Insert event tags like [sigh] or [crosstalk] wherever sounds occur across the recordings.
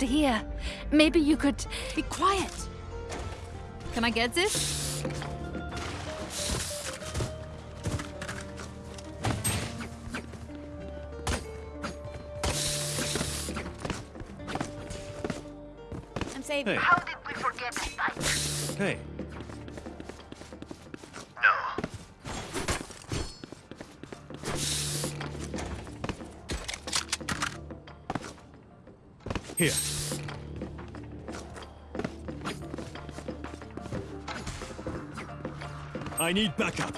to hear. Maybe you could be quiet. Can I get this? I'm safe. Hey. How did we forget the spike? Hey, No. here. I need backup.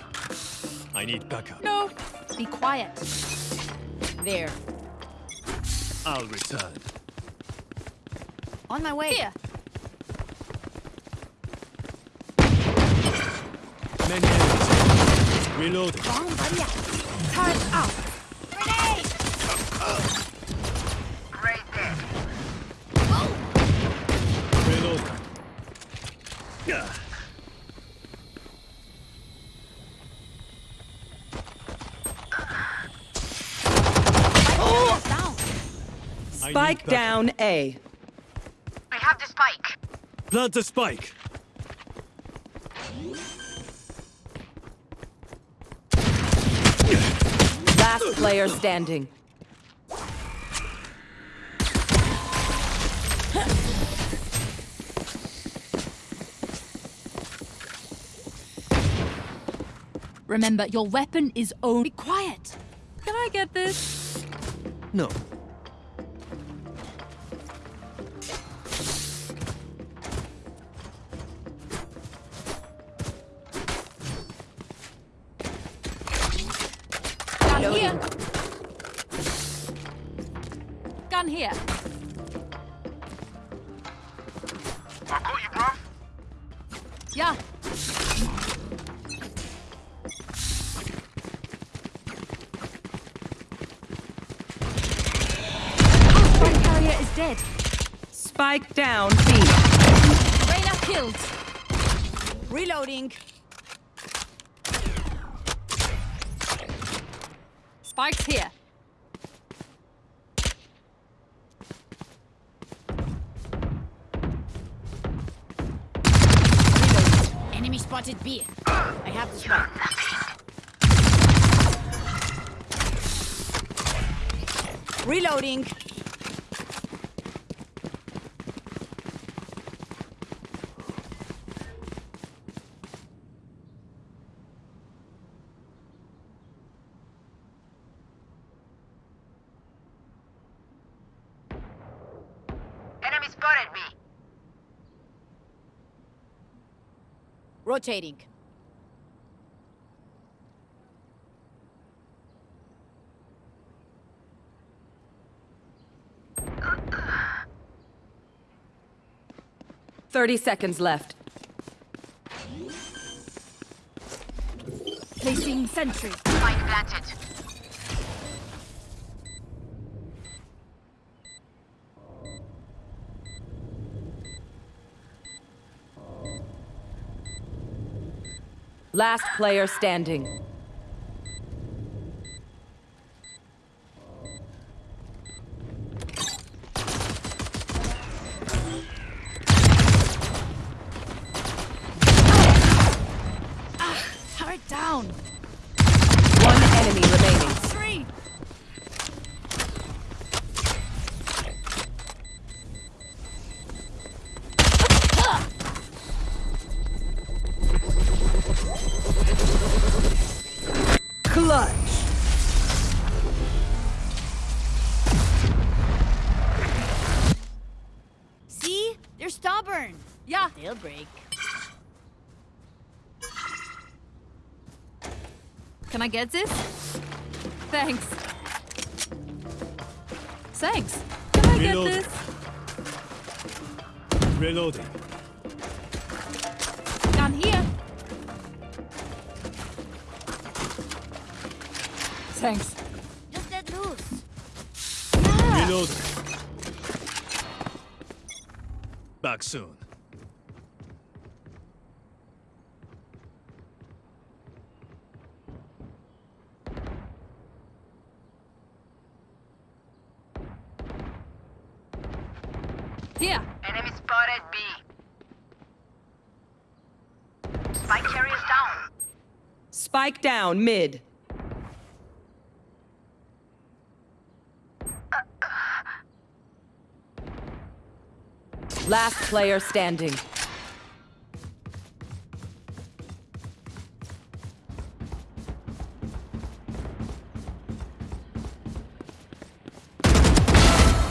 I need backup. No. Be quiet. There. I'll return. On my way. Here. Many enemies. Reloading. Wrong buddy. Turn out. Grenade! Great dead. Reloading. Gah. Oh! Down. I need Spike down A. We have the spike. Plant a spike. Last player standing. Remember, your weapon is only quiet. Can I get this? No. Reyna killed. Reloading. Spike's here. Reloading. Enemy spotted B. I have the spike. Reloading. Enemy spotted me. Rotating. Thirty seconds left. Placing sentry. Spike planted. Last player standing. Can I get this? Thanks. Thanks. Can I get Reload. this? Reloading. Gun here. Thanks. Just let loose. Yeah. Reloading. Back soon. Here. Enemy spotted B. Spike carrier's down. Spike down mid. Last player standing.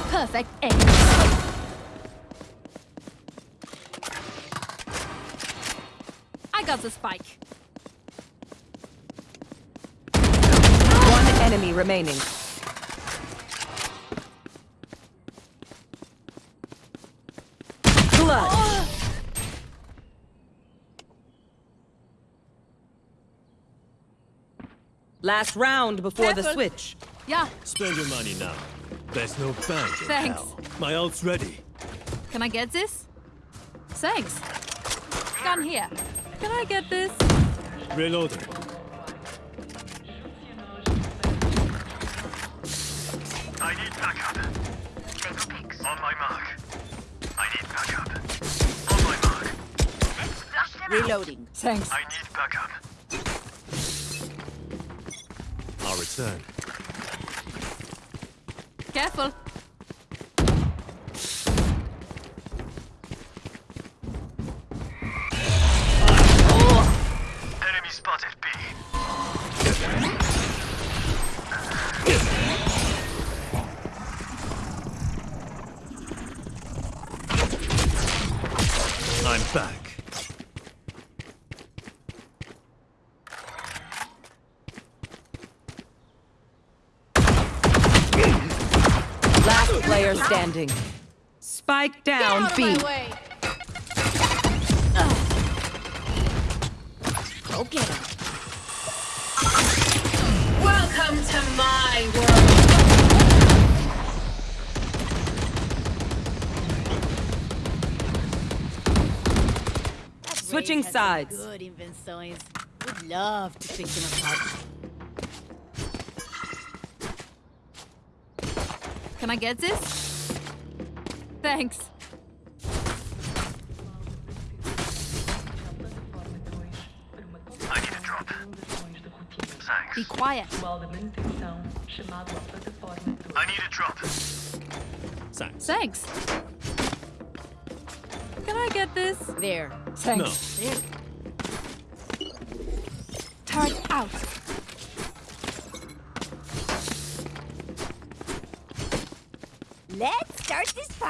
Perfect aim. I got the spike. One enemy remaining. Clutch. Last round before the switch. Yeah. Spend your money now. There's no bank Thanks. hell. My ult's ready. Can I get this? Thanks. Gun here. Can I get this? Reloading. Reloading. Thanks. I need backup. I'll return. Careful. Player standing. Spike down Out of B. Go get him. Welcome to my world. Switching Raze has some sides. Good invenções. Would love to pick them apart. Can I get this? Thanks. I need a drop. Thanks. Be quiet. I need a drop. Thanks. Thanks. Can I get this? There. Thanks. No. There. Turn out.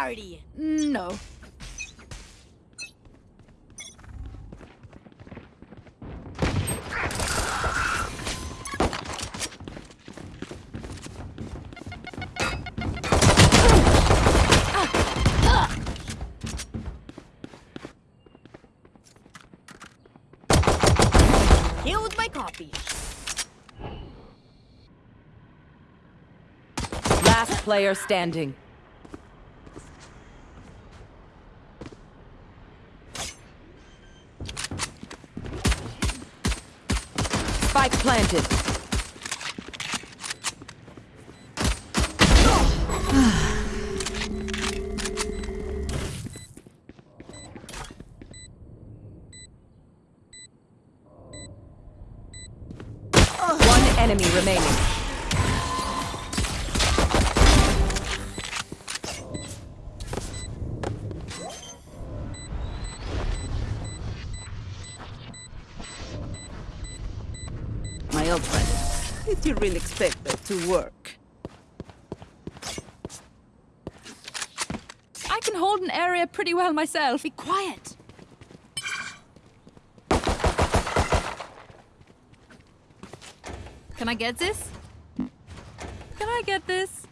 Party. No. Killed my copy. Last player standing. Spike planted. My old friend, did you really expect that to work? I can hold an area pretty well myself. Be quiet. Can I get this? Can I get this?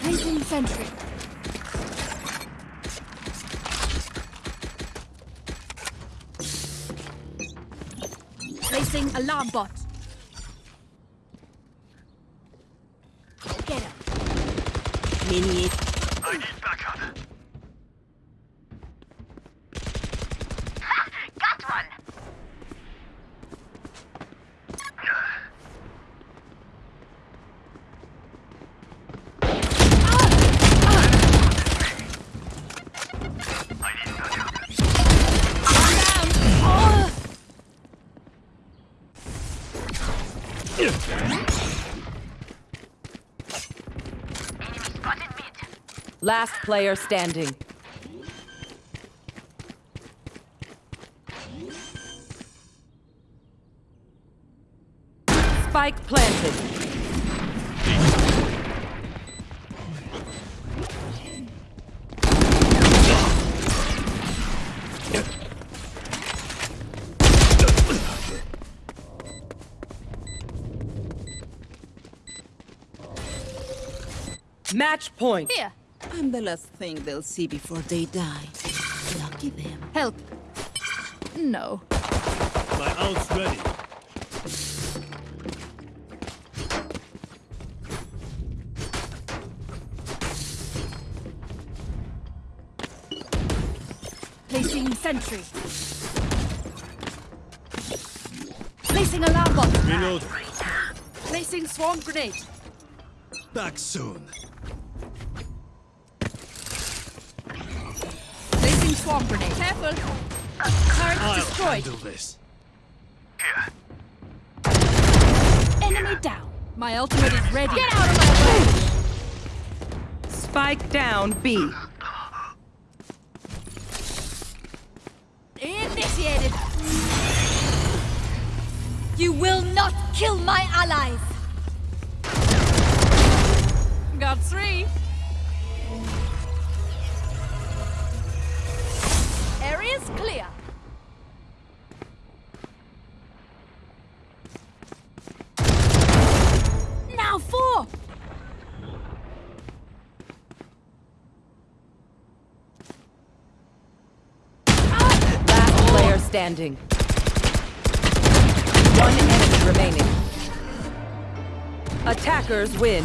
Placing sentry. Alarm bot. Get him. Mini I need backup. Got one. Enemy spotted mid. Last player standing. Spike planted. Match point. Here. I'm the last thing they'll see before they die. Lucky them. Help. No. My ult's ready. Placing sentry. Placing alarm bot. Reloading. Placing swarm grenade. Back soon. Swarm grenade. Careful. Turret I'll destroyed. handle this. Here. Enemy down. My ultimate is ready. Get out of my way. Spike down B. Initiated. You will not kill my allies. Got three. Area's clear. Now four. Last player standing. One enemy remaining. Attackers win.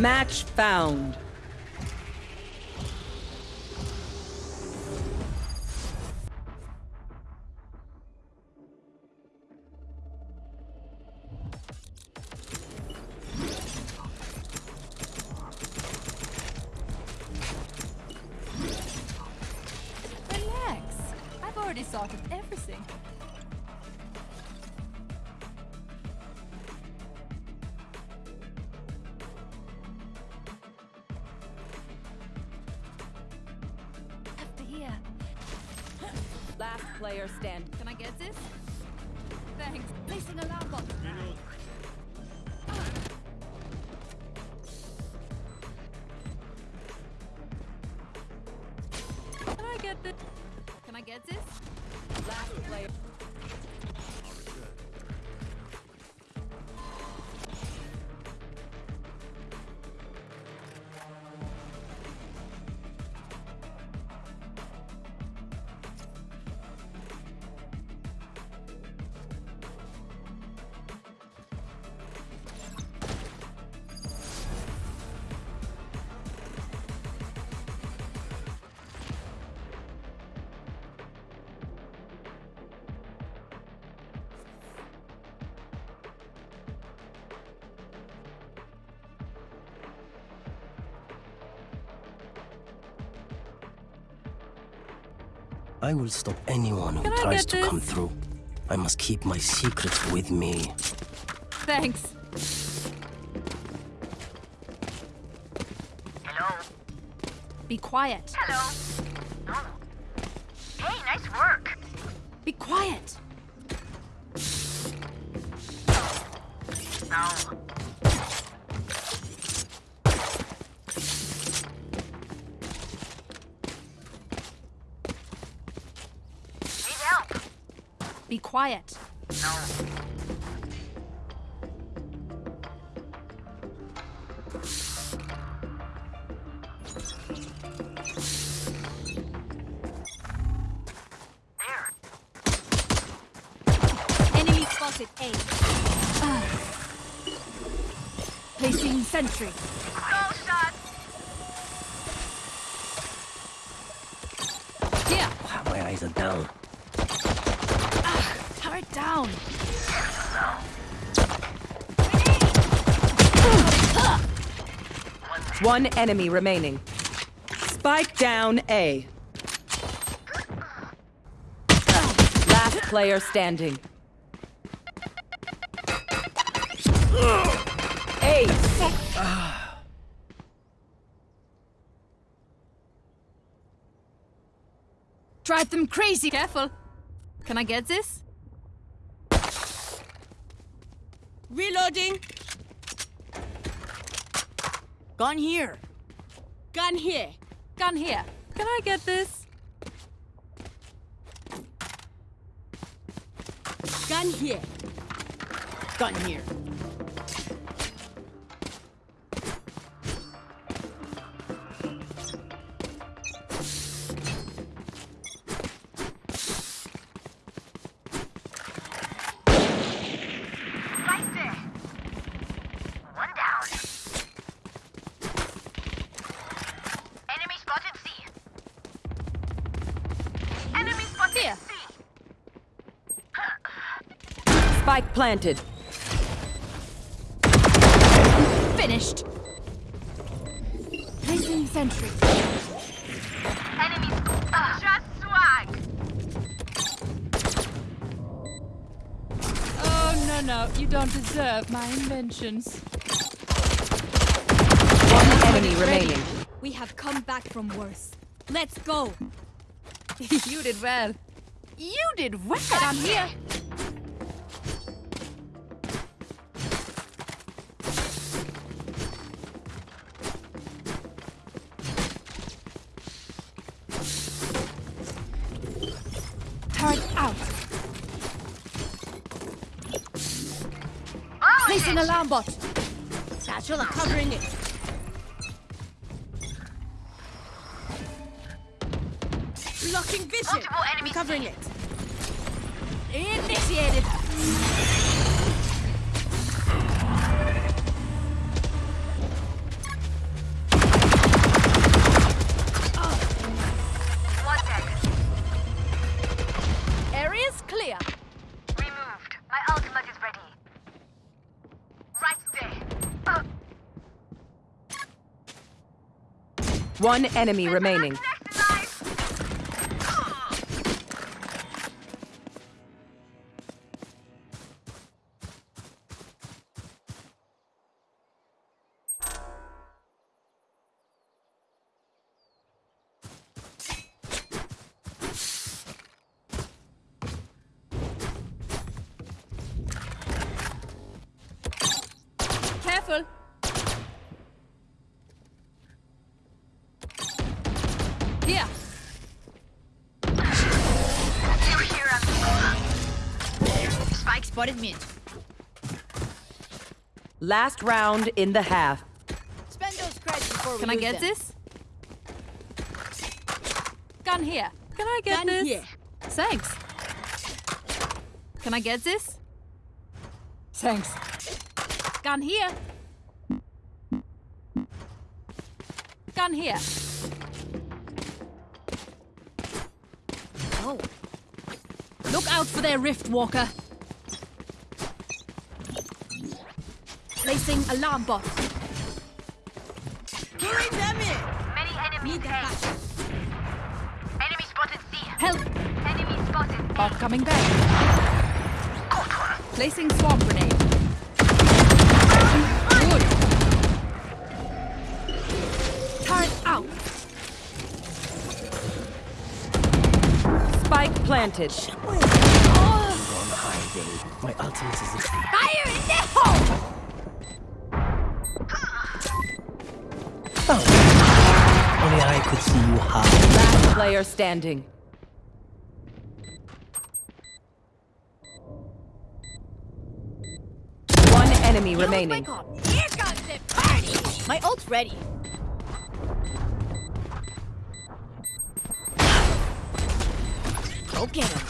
Match found. Last player standing. Can I get this? Thanks. Placing alarm bot. I will stop anyone who Can tries get to come through. I must keep my secrets with me. Thanks. Hello? Be quiet. Hello? Quiet. One enemy remaining. Spike down A. Last player standing. Ace. Drive them crazy. Careful. Can I get this? Reloading. Gun here. Gun here. Gun here. Can I get this? Gun here. Gun here. Planted. Finished. Placing sentry. Enemy uh, just swag. Oh, no, no. You don't deserve my inventions. One enemy remaining. We have come back from worse. Let's go. [laughs] you did well. You did well. I'm here. Out. Covering it. Blocking vision. Multiple enemies. Covering it. Initiated. Area's clear. Removed. My ultimate is ready. Right there. Uh, One enemy remaining. Last round in the half. Spend those credits before we Can I get them. this? Gun here. Can I get Gun this? here. Thanks. Can I get this? Thanks. Gun here. Gun here. Oh. Look out for their rift walker. Placing alarm bot. Luring them in. Many enemies Need that back. Enemy spotted C. Help! Enemy spotted Bot coming back. Placing swarm grenade. Good. Turret out. Spike planted. On hiding. My ultimate is ready. Fire in the hole! could see you hide. Last player standing. One enemy remaining. My, Here comes the party. my ult's ready. Okay.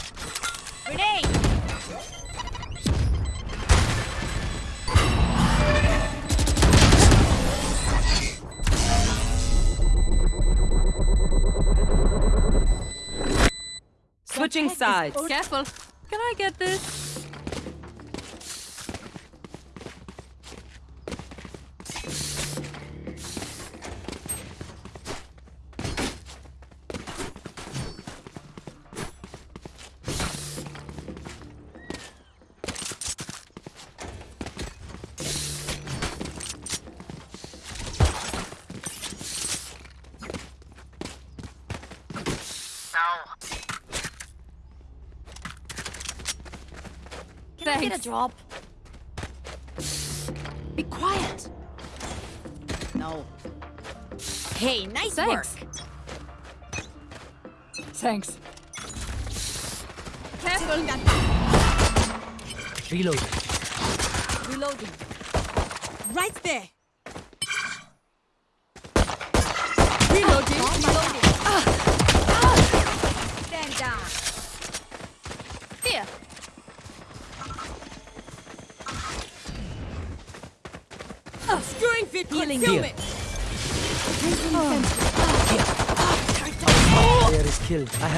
Sides. Careful. Can I get this? Get a drop? Be quiet. No. Hey, nice Thanks. work. Thanks. Careful. Reload. Reloading. Right there.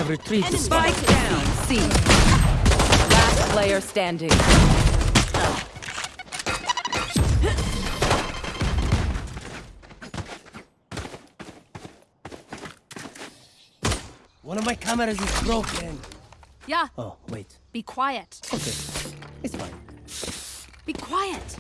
Have retrieved the spike. Spike down. C. Last player standing. One of my cameras is broken. Yeah. Oh, wait. Be quiet. Okay. It's fine. Be quiet.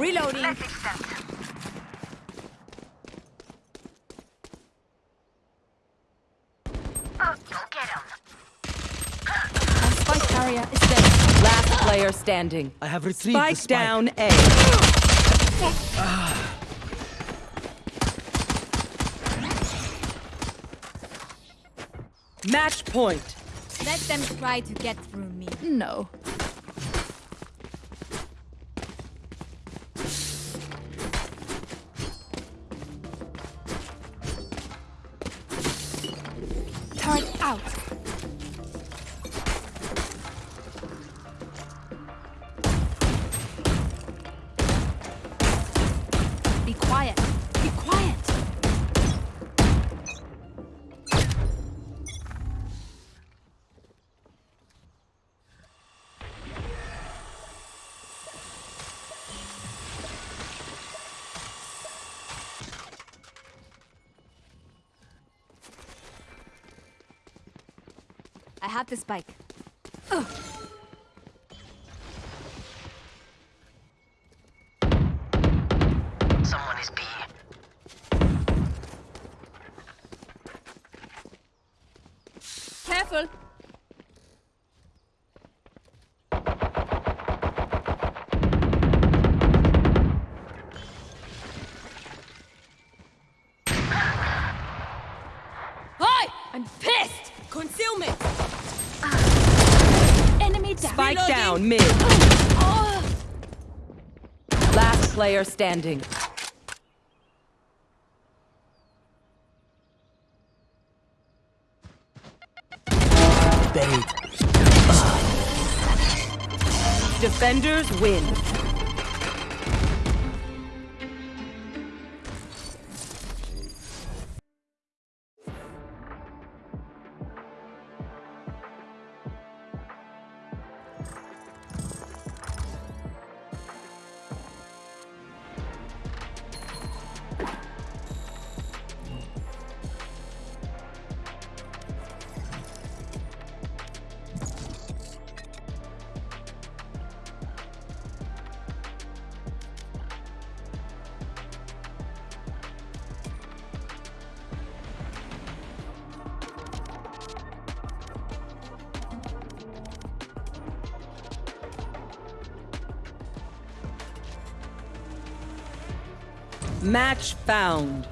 Reloading. Message sent. Oh, go get him. Our spike carrier is dead. Last player standing. I have retrieved the Spike spike. down A. Match point. Let them try to get through me. No. I have the player standing. Defenders win. Match found.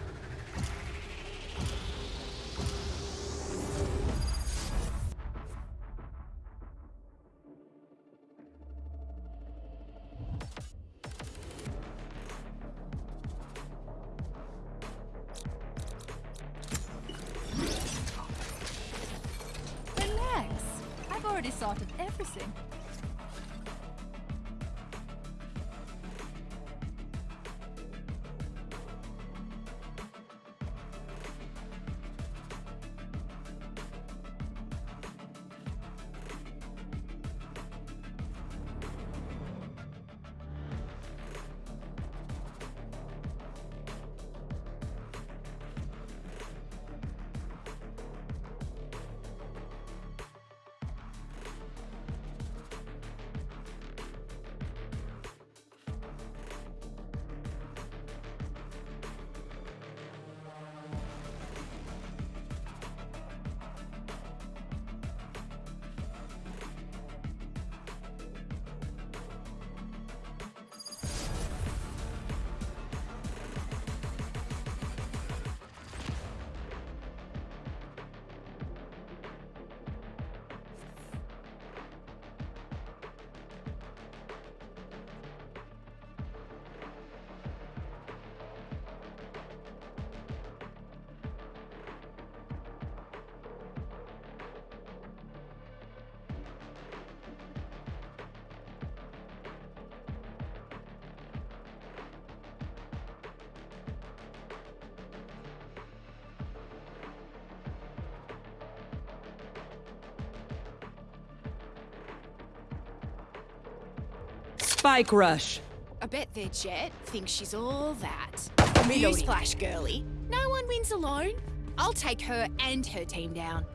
Spike rush. I bet their jet thinks she's all that. Newsflash, girly. No one wins alone. I'll take her and her team down.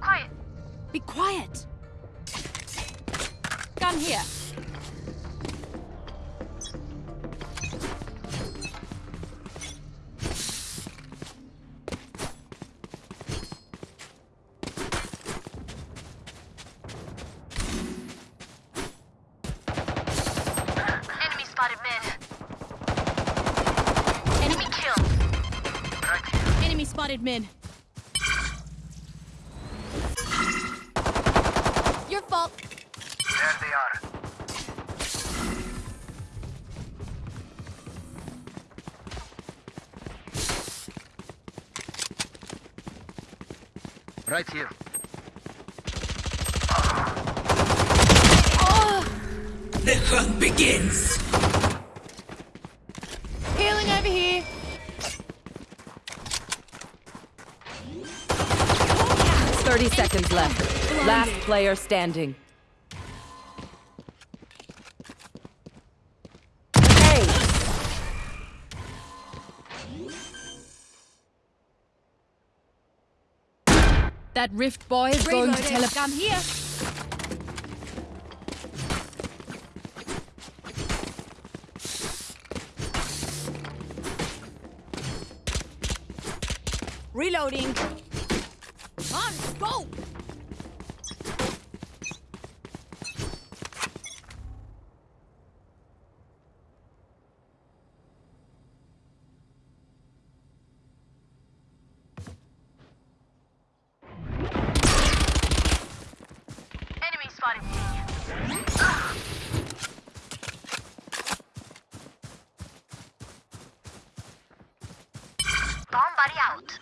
Quiet. Be quiet. Gun here. Player standing. Hey! That rift boy is going to tele- Gun here. Reloading. Bomb buddy out.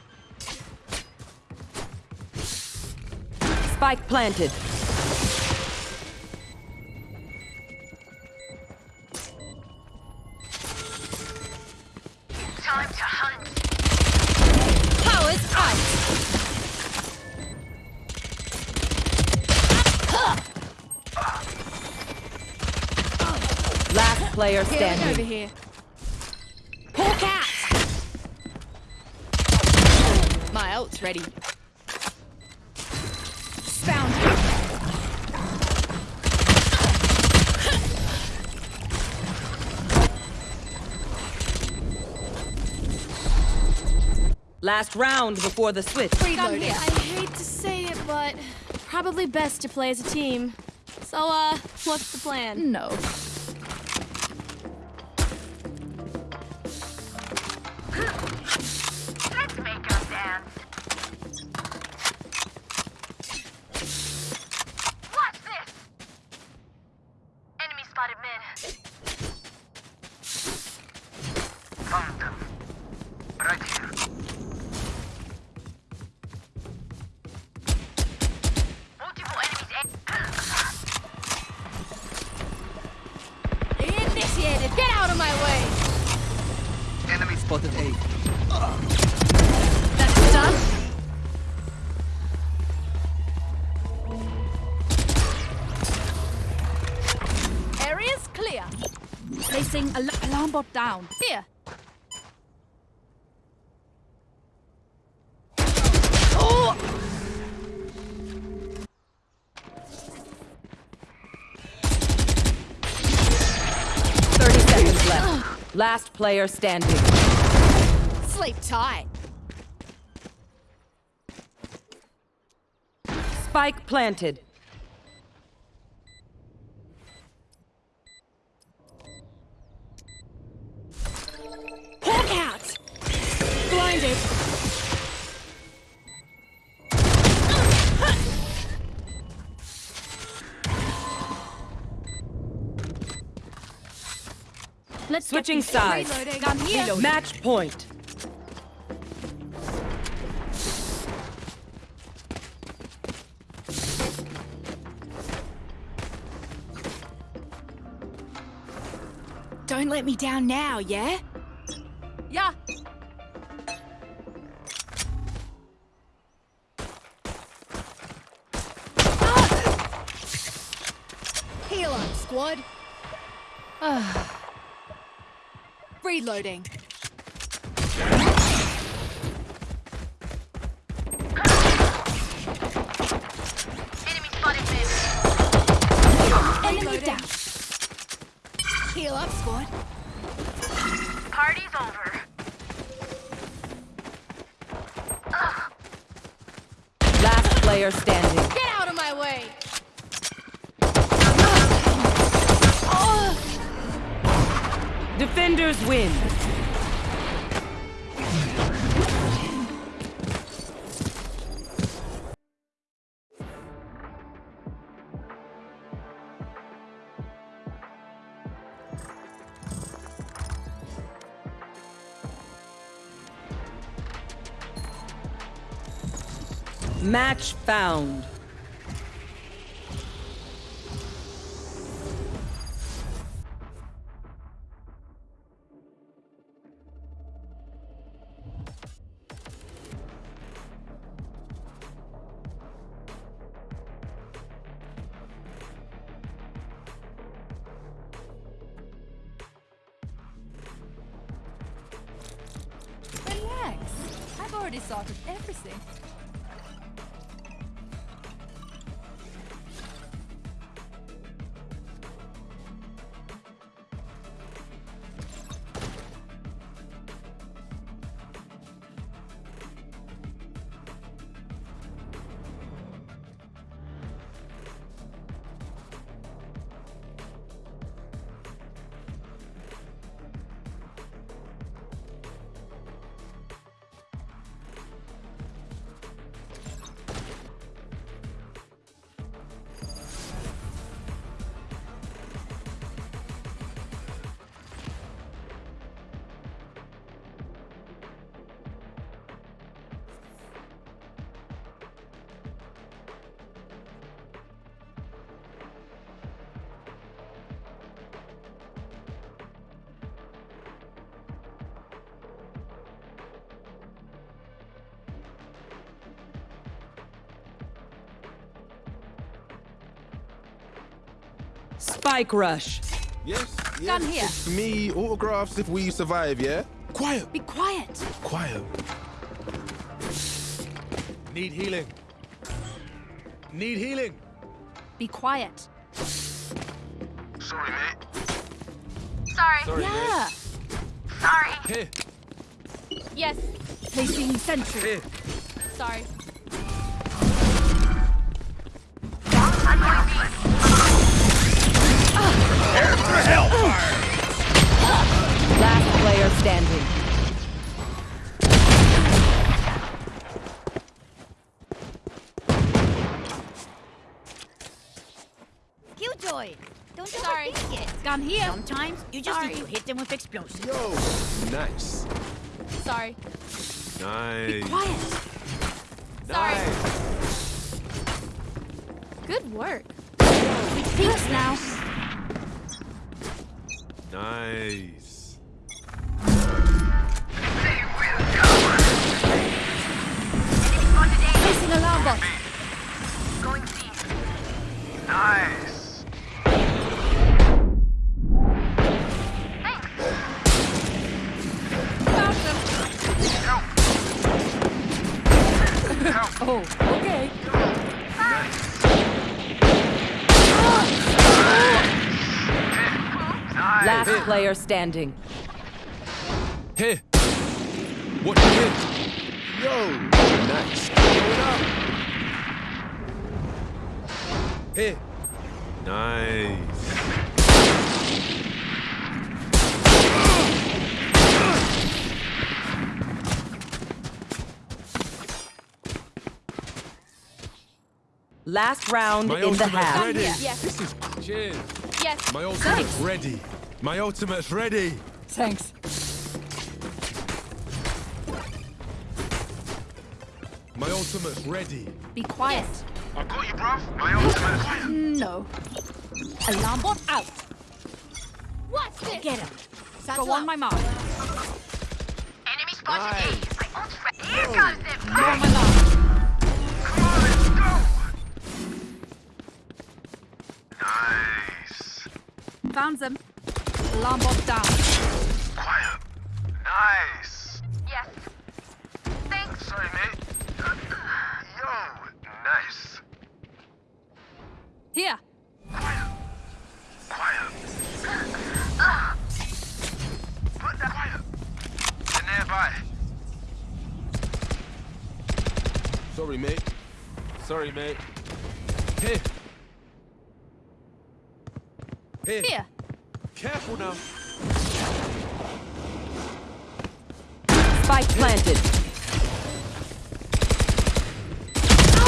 Spike planted. Time to hunt. Powers out. Last player Healing over standing. here. My ready. Found you. Last round before the switch. Gun here. I hate to say it, but probably best to play as a team. So, uh, what's the plan? No. Down. Here. Oh! Thirty seconds left. Last player standing. Sleep tight. Spike planted. Blinded. Let's Switching sides. Reloading. I'm here. Match point. Don't let me down now? Yeah. Reloading. Match found. Spike rush. Yes, yes. Gun here. It's me, autographs if we survive, yeah? Quiet, Be quiet. quiet. Need healing. Need healing. Be quiet. Sorry, mate. Sorry. Sorry, Yeah. Sorry. mate. Here. Yes. Placing sentry. Here. Sorry. Sometimes you just Sorry. need to hit them with explosives. Yo, nice. Sorry. Nice. Be Quiet. Sorry. Oh, okay. Last player standing. Here. What you hit? Yo, nice. Going up. Here. Nice. Last round My in the ultimate's half. ready. Yes. This is cheers. Yes. My ultimate's ready. My ultimate's ready. Thanks. My ultimate's ready. Be quiet. I got you, bruv. My ultimate. No. Alarm bot out. What's this? Get him. Go on my mark. Enemy spotted Nice. A. My ult's oh. ready. Here comes them. Go on my mark. Come on, let's go. Nice. Found them. Alarm bot down. Quiet. Nice. Yes. Thanks. Sorry, mate. Yo, nice. Here. Quiet. Quiet. Put that quiet. They're nearby. Sorry, mate. Sorry, mate. Here. Here. Here. Careful now. Spike planted.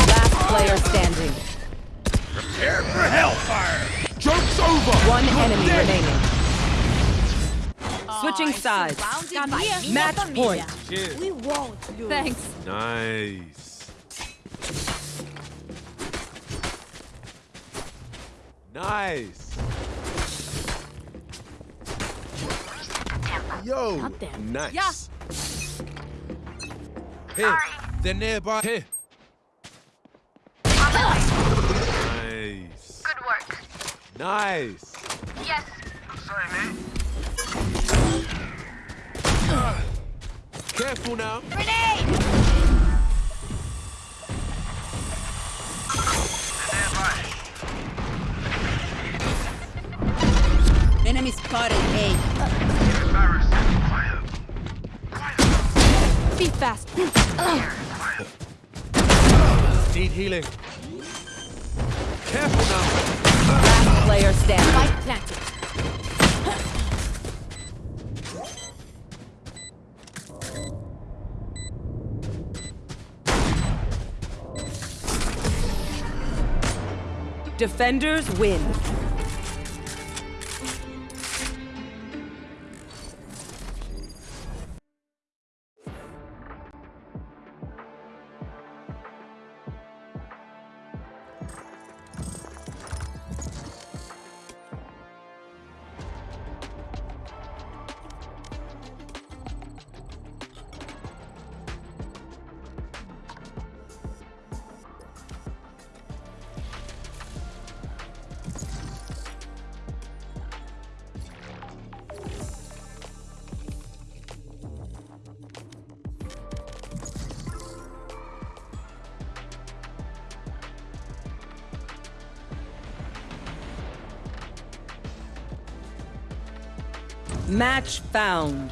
Last player standing. Prepare for hellfire. Joke's over. One enemy dead. remaining. Switching sides. Match point. Cheers. We won't lose. Thanks. Nice. Nice. Yo, Up there. nice. Yeah. Here. They're nearby. Here. Nice. Good work. Nice. Yes. Sorry, mate. Careful now. Grenade! They're nearby. Enemy spotted A. Embarrassed. Quiet. Quiet. Be fast. Need healing. Careful now. Last player standing. Spike planted. Defenders win. Match found.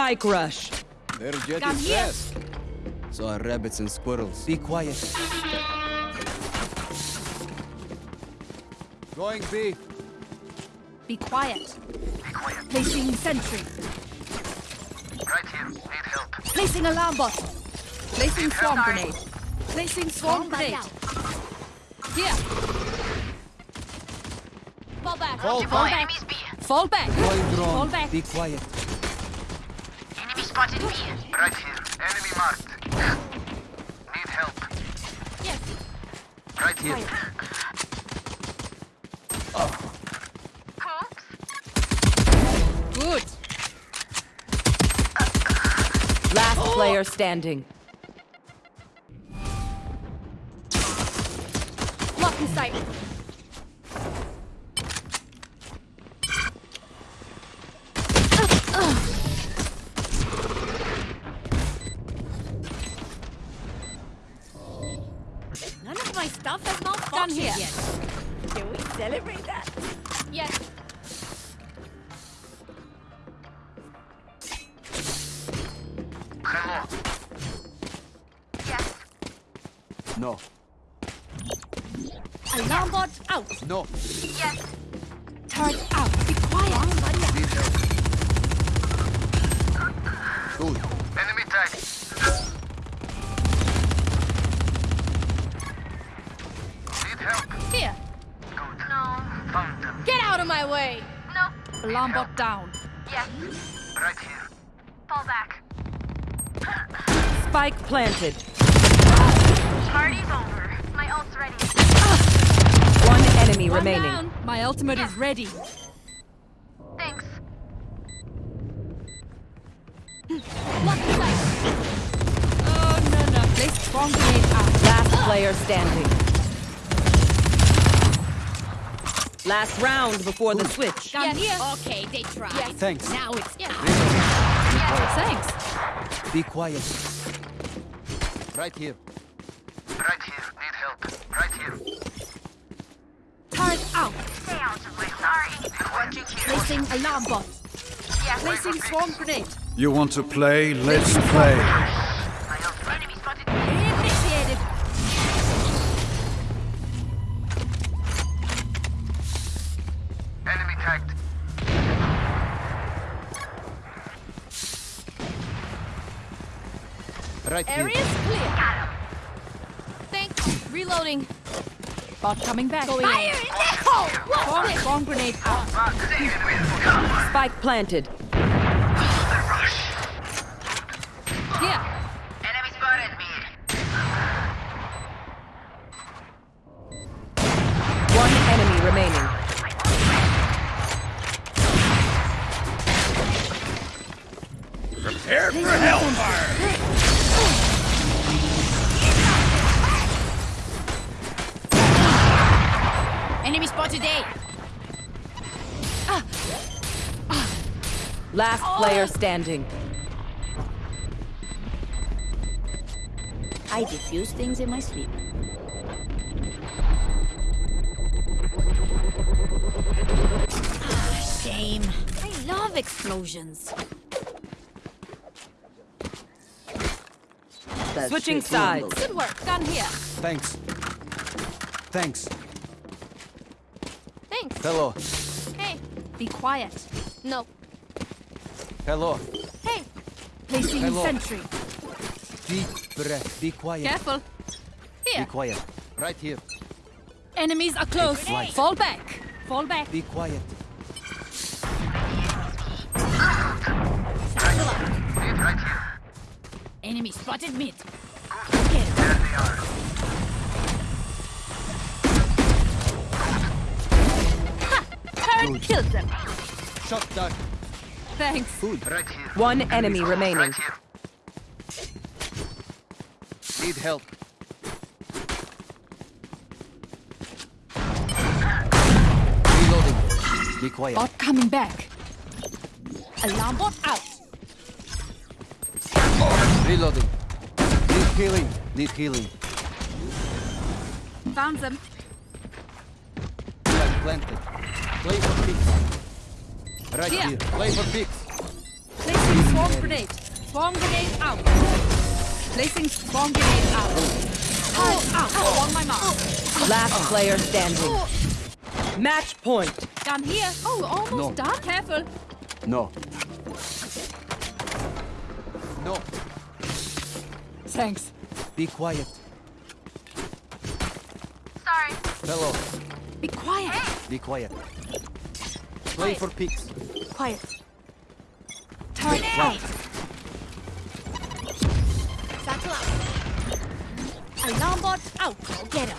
Spike rush. Their jet Come is here. fast. So are rabbits and squirrels. Be quiet. Going B. Be quiet. Placing sentry. Right here. Need help. Placing alarm bot. Placing swarm grenade. Placing swarm grenade. Here. Fall back. Fall Deploy back. enemies B. Fall back. Fall back. Be quiet. Enemy spotted B. Right here. Enemy marked. Need help. Yes. Right here. Good. Last player standing. Planted. Party's over. My ult's ready. One enemy One remaining. down. My ultimate is ready. Thanks. Lock in. Oh no no. Place swarm grenade out. Last player standing. Last round before the switch. Gun here. Okay, they tried. Thanks. Now it's Thanks. Be quiet. Right here. Right here. Need help. Right here. Turret out. Stay out of my Sorry. Watching here. Placing alarm bot. Yes. Placing swarm grenade. You want to play? Let's play. Bot coming back. Going in. Swarm, swarm grenade out. Spike planted. Player standing. I diffuse things in my sleep. Ah, shame. I love explosions. That's Switching sides. Good work. Gun here. Thanks. Thanks. Thanks. Hello. Hey. Be quiet. No. Hello. Hey. Placing Hello. sentry. Deep breath. Be quiet. Careful. Be quiet. Right here. Enemies are close. Fall back. Fall back. Be quiet. Here. Enemy spotted mid. There they are. Turret killed them. Shot down. Thanks. Right here. One enemy remaining. Right here. Need help. Reloading. Be quiet. Bot coming back. Alarm bot out. Reloading. Need healing. Need healing. Found them. Flag planted. Play for picks. Right Here. here. Play for picks. Placing Swarm grenade. Swarm grenade out. Placing swarm grenade out. Turret out. On my mark. Last player standing. Match point. Gun here. Oh, almost No. done. Careful. No. No. Thanks. Be quiet. Sorry. Hello. Be quiet. Be quiet. Play for picks. Quiet. Out. Satchel up. Alarm bot out. Get him.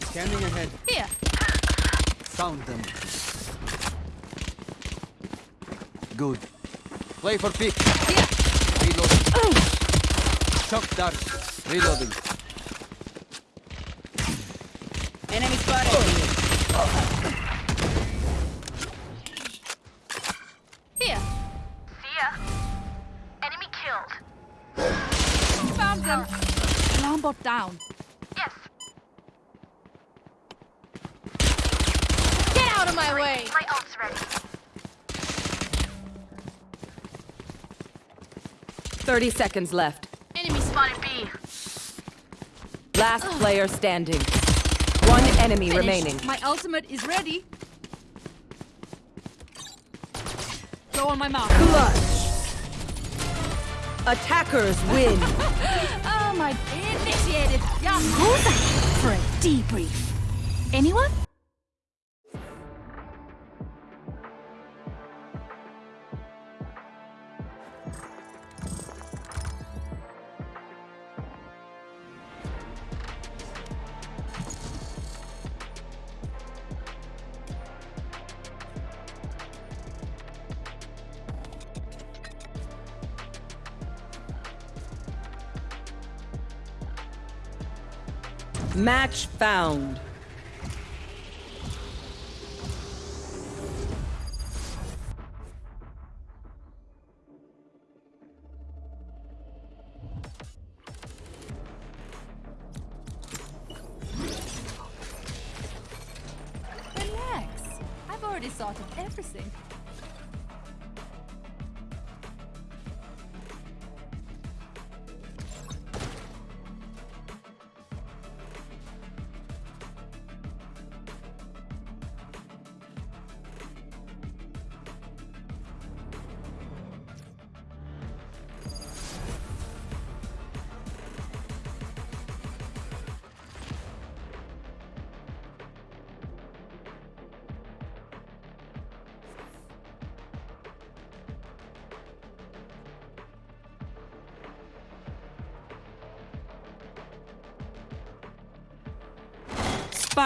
Scanning ahead. Here. Found them. Good. Play for pick. Here. Reloading. Shock dart. Reloading. 30 seconds left. Enemy Spotted B. Last player standing. One enemy Finished. remaining. My ultimate is ready. Go on my mark. Clutch. Attackers win. [laughs] Oh my! Initiated. Yeah. Who's that? For a debrief. Anyone? Match found.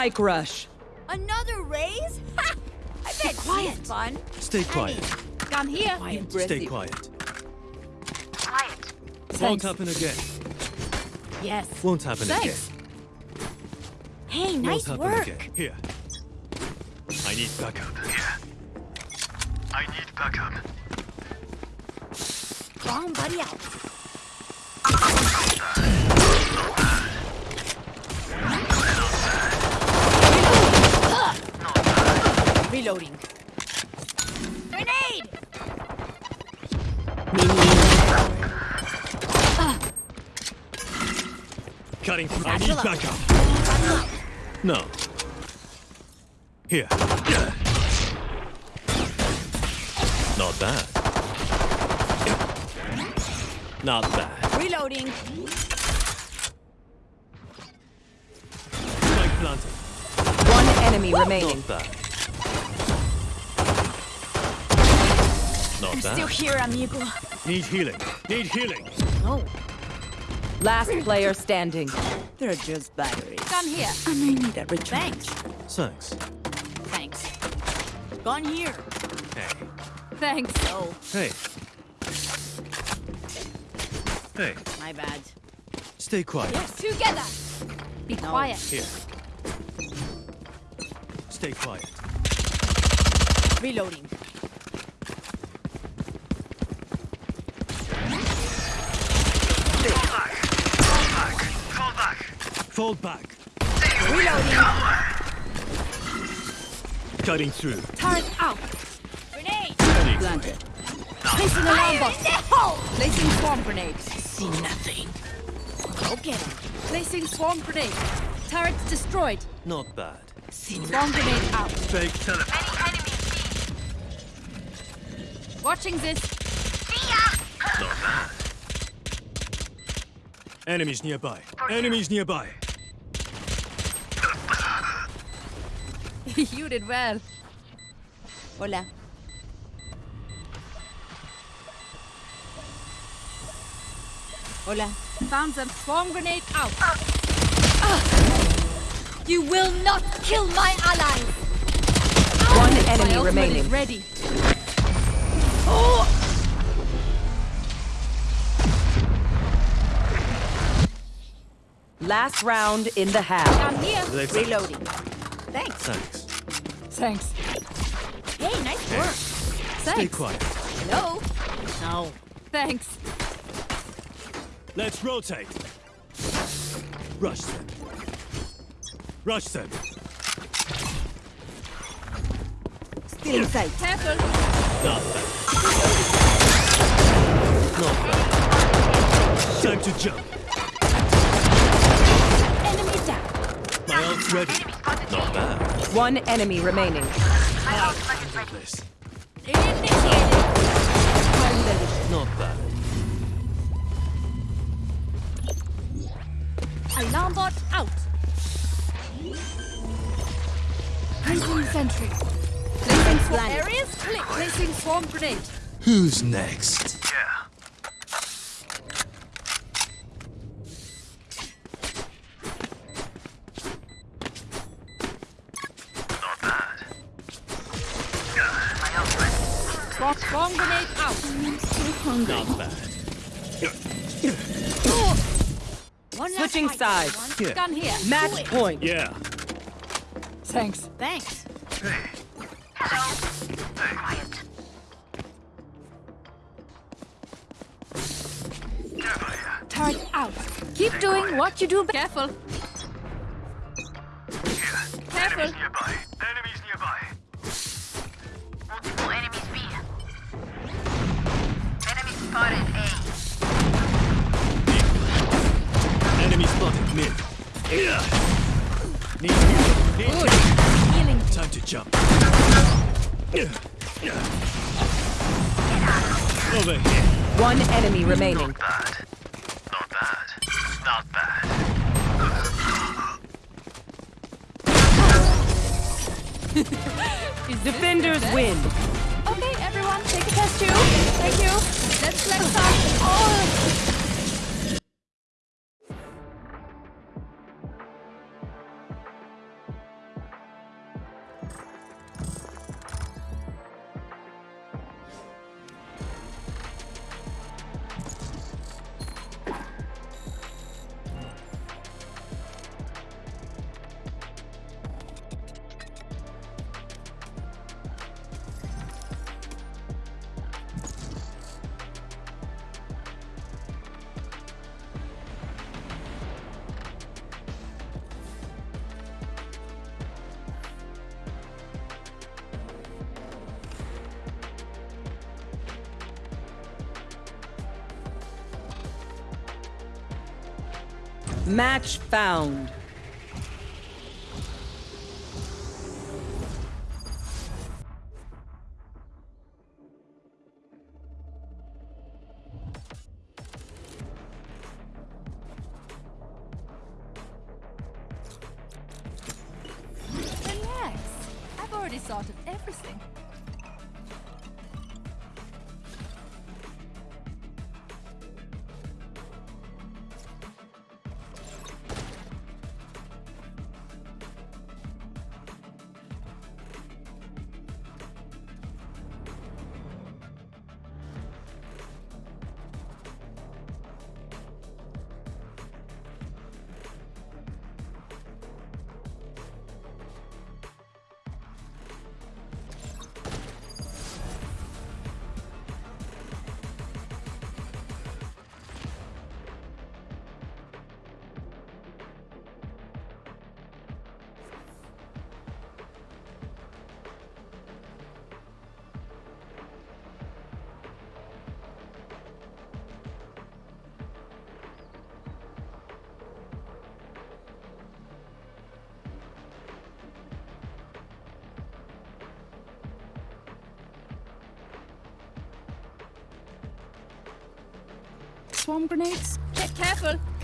Spike rush. Another raise? Ha! [laughs] I bet quiet. fun. Stay quiet. Gun here. Stay quiet. Quiet. Won't happen again. Yes. Won't happen Thanks. again. Hey, Won't nice happen work. again. Here. I need backup. Here. I need backup. Bomb buddy out. Reloading. Grenade! Cutting through. I need Satchel backup. No. Here. Not bad. Not bad. Reloading. One enemy remaining. Not bad. Not Still here, amigo. Need healing. Need healing. Oh, Last player standing. They're just batteries. Gun here. I may need a recharge. thanks. Thanks. Thanks. Gone here. Hey. Thanks. Oh, Hey. Hey. my bad. Stay quiet. Yes, Together. Be quiet. Here. Stay quiet. Reloading. Fall back. Reloading. Cutting through. Turret out. Grenade. planted. Placing alarm bot. Placing swarm grenade. See nothing. Go get him. Placing swarm grenade. Turrets destroyed. Not bad. See Swarm grenade out. Fake teleport. Many enemies. Watching this. See ya. Not bad. Enemies nearby. Enemies nearby. [laughs] you did well. Hola. Hola. Found them. Swarm grenade out. Ah. You will not kill my allies. One enemy ultimate remaining. is ready. Last round in the half. I'm here. Reloading. Thanks. Thanks. Thanks. Hey, nice work. Stay quiet. No. No. Thanks. Let's rotate. Rush them. Rush them. Still in sight. Careful. Not bad. Not bad. Time to jump. Enemy down. My ult's ready. Not bad. One enemy remaining. This. Initiated. Not bad. Alarm bot out. Placing sentry. Placing swarm areas. Click. Placing swarm grenade. Who's next? Sides. Yeah. Gun here. Match point. Yeah. Thanks. Thanks. Careful here. Turret out. Keep doing what you do. be- Careful. Match found.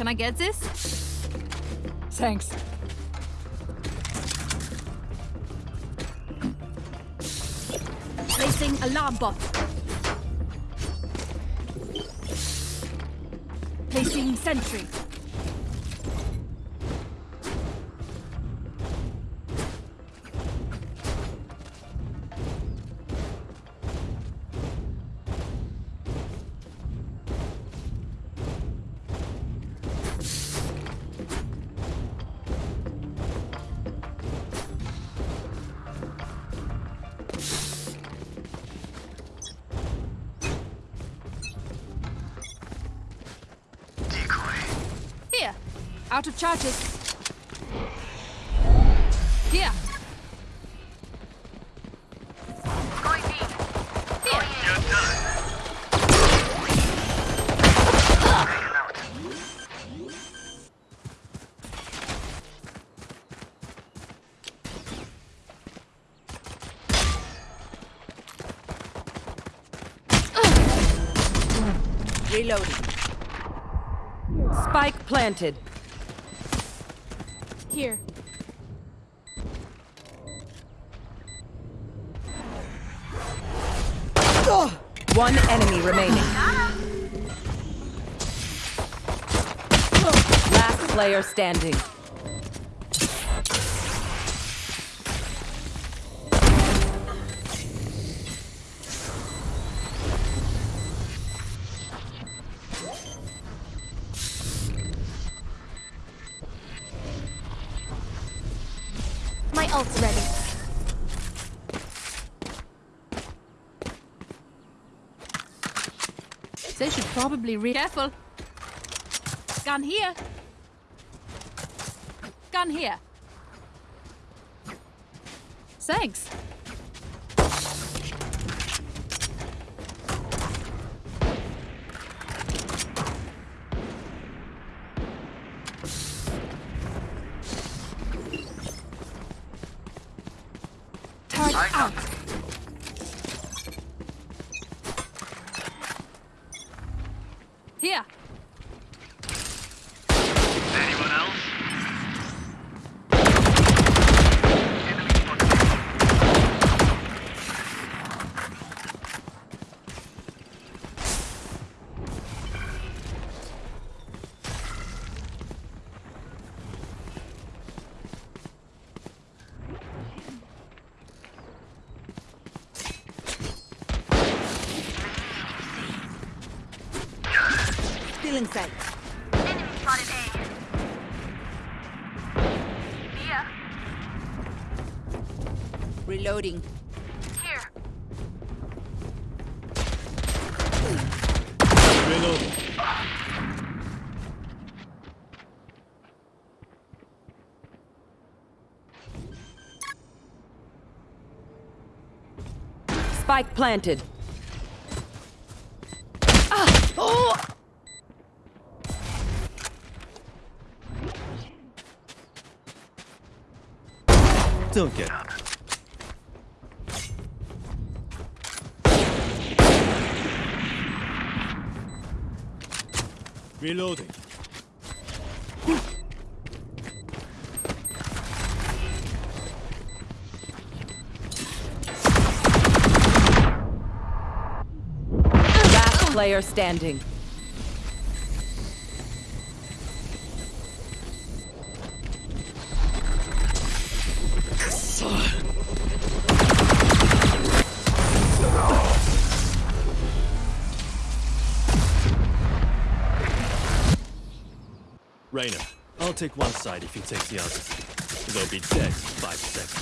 Can I get this? Thanks. Placing alarm bot. Placing sentry. Charges. Here. Reloading. Spike planted. Here. One enemy remaining. Last player standing. Probably re- Careful. Gun here. Gun here. Thanks. Target I out. got Here. Anyone else? Enemy spotted. Still in sight. Enemy spotted A. Here. Reloading. Here. Spike planted. Don't get Reloading. Player standing. Reyna, I'll take one side if you take the other. They'll be dead in five seconds.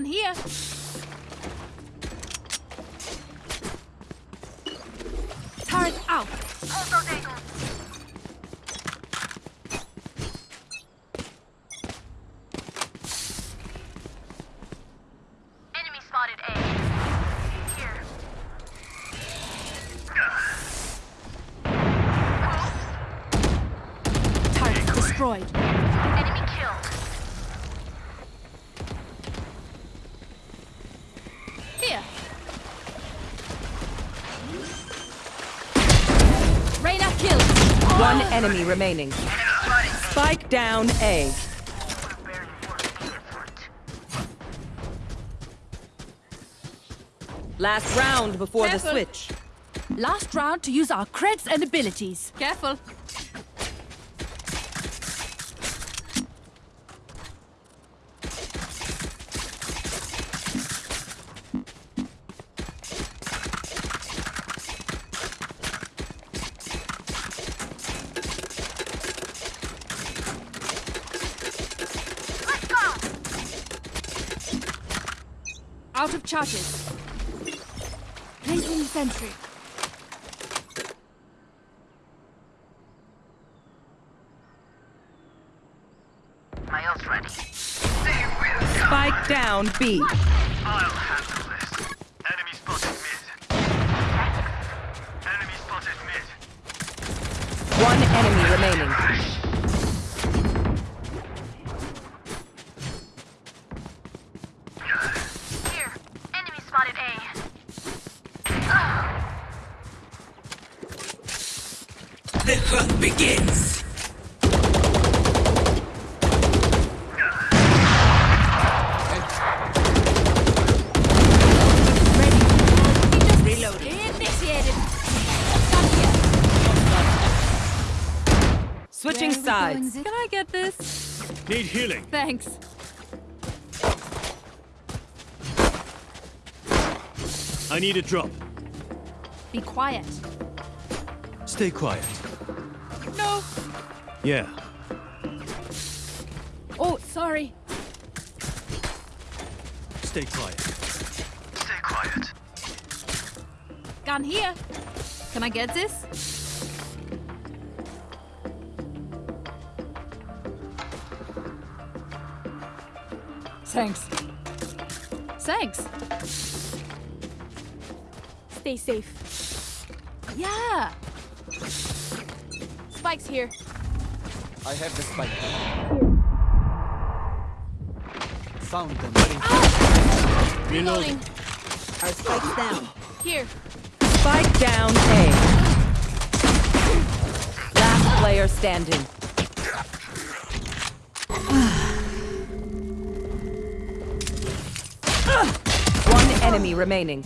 Gun here. Turret out. Hold those angles. Enemy spotted A. Here. Turret enemy remaining. Spike down A. Last round before Careful. the switch. Last round to use our creds and abilities. Careful. Charges. Placing sentry. My ult's ready. Spike down B. Thanks. I need a drop. Be quiet. Stay quiet. No. Yeah. Oh, sorry. Stay quiet. Stay quiet. Gun here. Can I get this? Thanks. Thanks. Stay safe. Yeah. Spike's here. I have the spike. Found them. Ah! Reloading. Our spike's down. Here. Spike down A. Last player standing. Enemy remaining.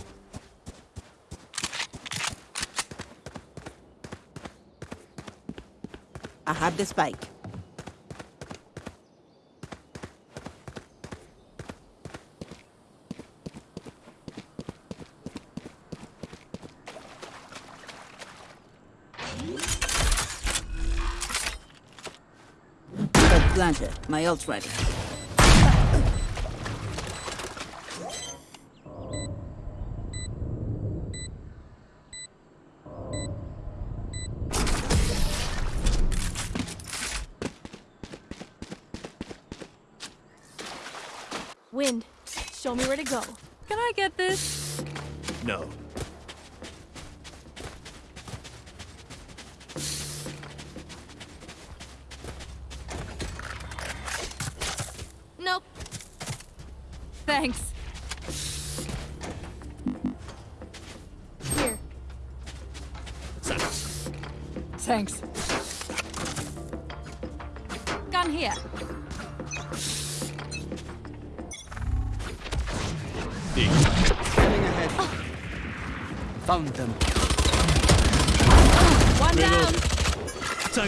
I have the spike. Planted. My ult's ready.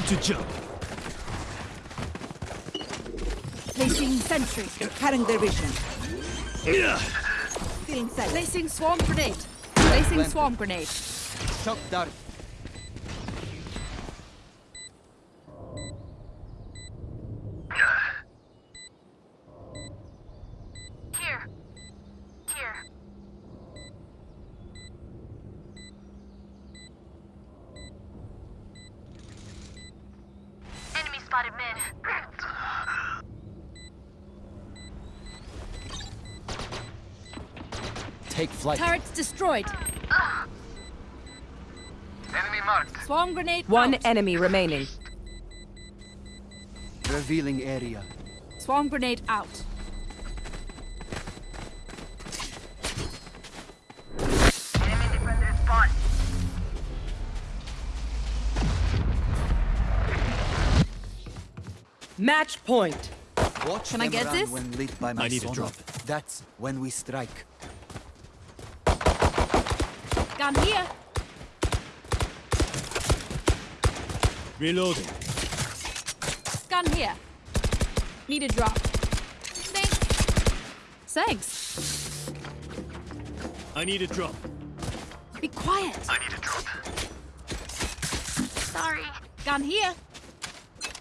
To jump. Placing sentry. Cutting their vision. Yeah. Feeling sight. Placing swarm grenade. Placing swarm grenade. Shock dart. Here. Here. Enemy spotted mid. Take flight. Turrets destroyed. Enemy marked. Swarm grenade. One out. enemy remaining. Revealing area. Swarm grenade out. Enemy defender spawn. Match point. Watch Can I get run this? when lit by my I need a drop. That's when we strike. Gun here. Reloading. Gun here. Need a drop. Thanks. Thanks. I need a drop. Be quiet. I need a drop. Sorry. Gun here.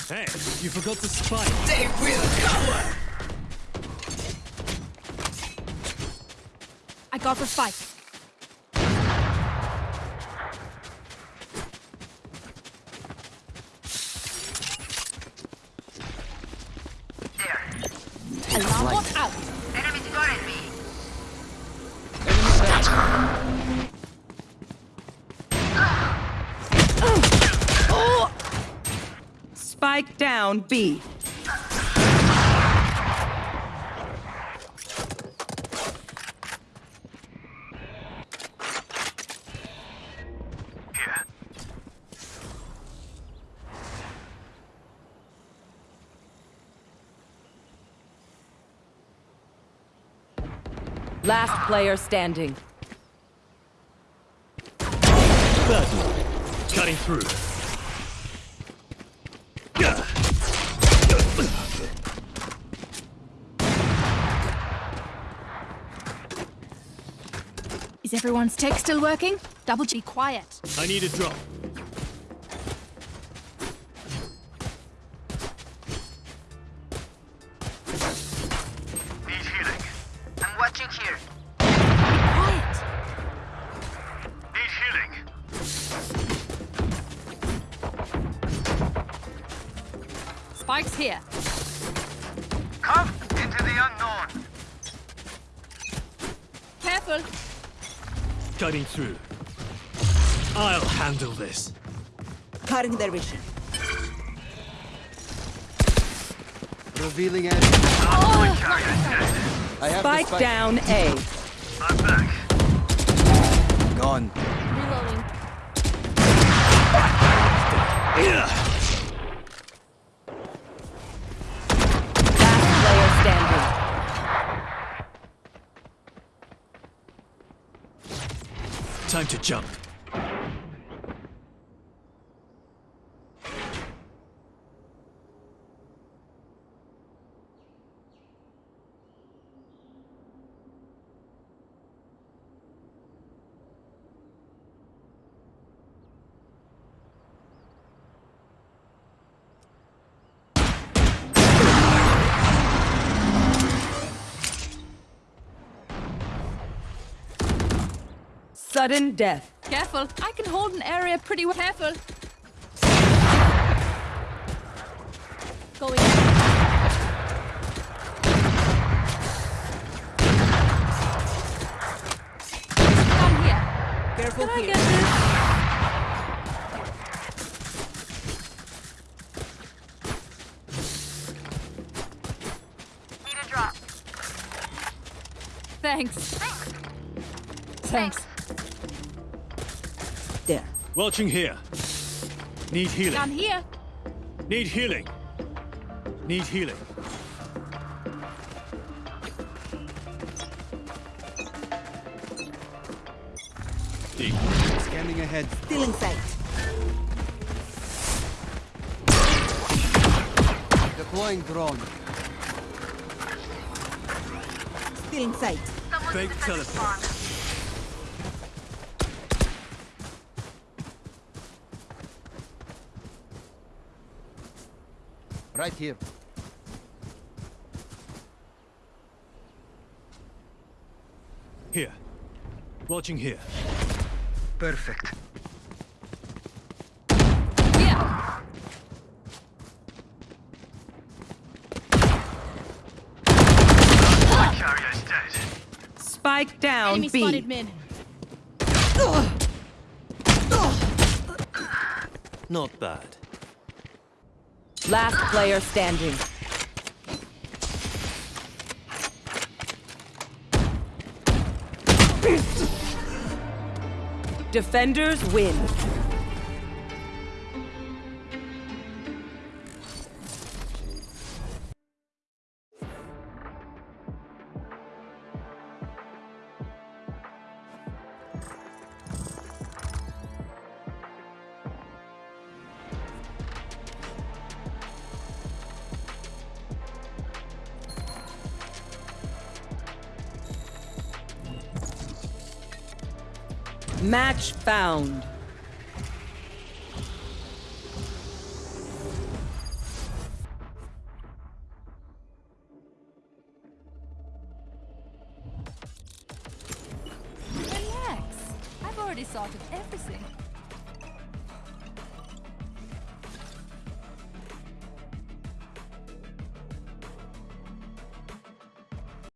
Hey, you forgot the spike. They will cover. I got the spike. B. Last player standing. Cutting through. Is everyone's tech still working? Double G quiet. I need a drop. Cutting through. I'll handle this. Cutting their vision. Revealing edge. I have Spike spike. down A. I'm back. Gone. Reloading. Last player standing. Time to jump. Sudden death. Careful. I can hold an area pretty well. Careful. Going. Gun here. Careful Can I get this? Need a drop. Thanks. Thanks. There. Watching here. Need healing. Gun here. Need healing. Need healing. D. Scanning ahead. Still in sight. Deploying drone. Still in sight. Someone's Fake in the second teleport. spawn. Right here. Here. Watching here. Perfect. Here. My carrier's dead. Spike down Enemy B. spotted mid. Not bad. Last player standing. Defenders win. Match found.